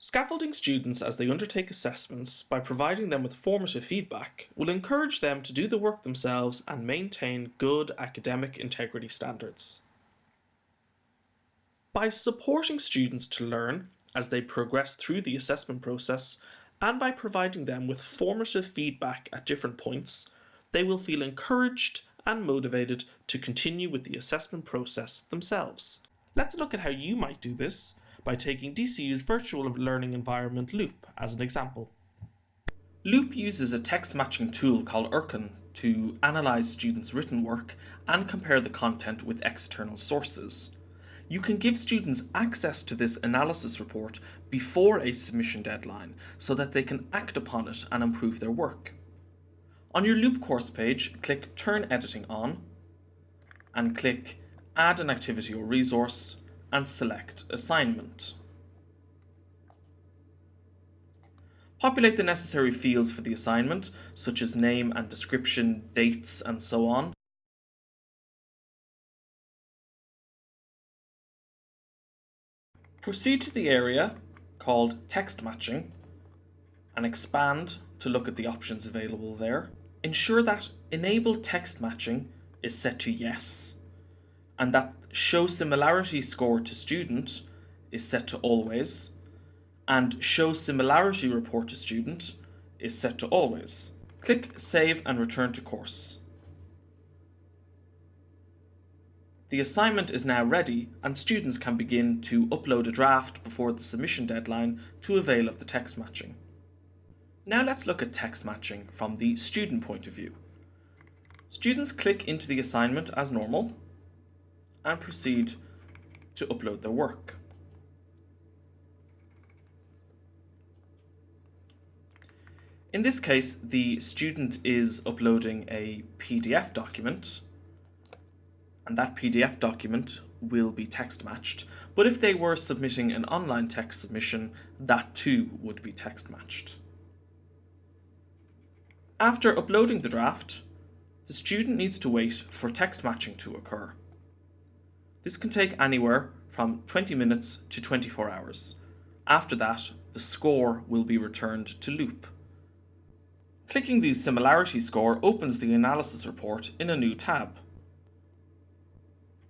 Scaffolding students as they undertake assessments by providing them with formative feedback will encourage them to do the work themselves and maintain good academic integrity standards. By supporting students to learn as they progress through the assessment process and by providing them with formative feedback at different points, they will feel encouraged and motivated to continue with the assessment process themselves. Let's look at how you might do this by taking DCU's virtual learning environment Loop as an example. Loop uses a text matching tool called Urkund to analyse students' written work and compare the content with external sources. You can give students access to this analysis report before a submission deadline so that they can act upon it and improve their work. On your Loop course page, click Turn Editing On and click Add an activity or resource and select Assignment. Populate the necessary fields for the assignment, such as name and description, dates, and so on. Proceed to the area called Text Matching and expand to look at the options available there. Ensure that Enable Text Matching is set to Yes and that show similarity score to student is set to always and show similarity report to student is set to always. Click save and return to course. The assignment is now ready and students can begin to upload a draft before the submission deadline to avail of the text matching. Now let's look at text matching from the student point of view. Students click into the assignment as normal and proceed to upload their work. In this case, the student is uploading a PDF document, and that PDF document will be text matched. But if they were submitting an online text submission, that too would be text matched. After uploading the draft, the student needs to wait for text matching to occur. This can take anywhere from 20 minutes to 24 hours. After that, the score will be returned to Loop. Clicking the similarity score opens the analysis report in a new tab.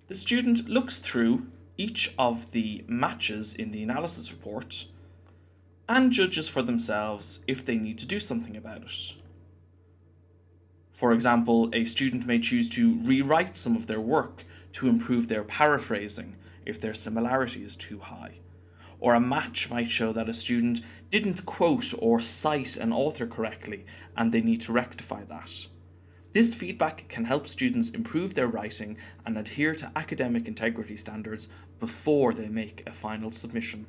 The student looks through each of the matches in the analysis report and judges for themselves if they need to do something about it. For example, a student may choose to rewrite some of their work to improve their paraphrasing if their similarity is too high. Or a match might show that a student didn't quote or cite an author correctly and they need to rectify that. This feedback can help students improve their writing and adhere to academic integrity standards before they make a final submission.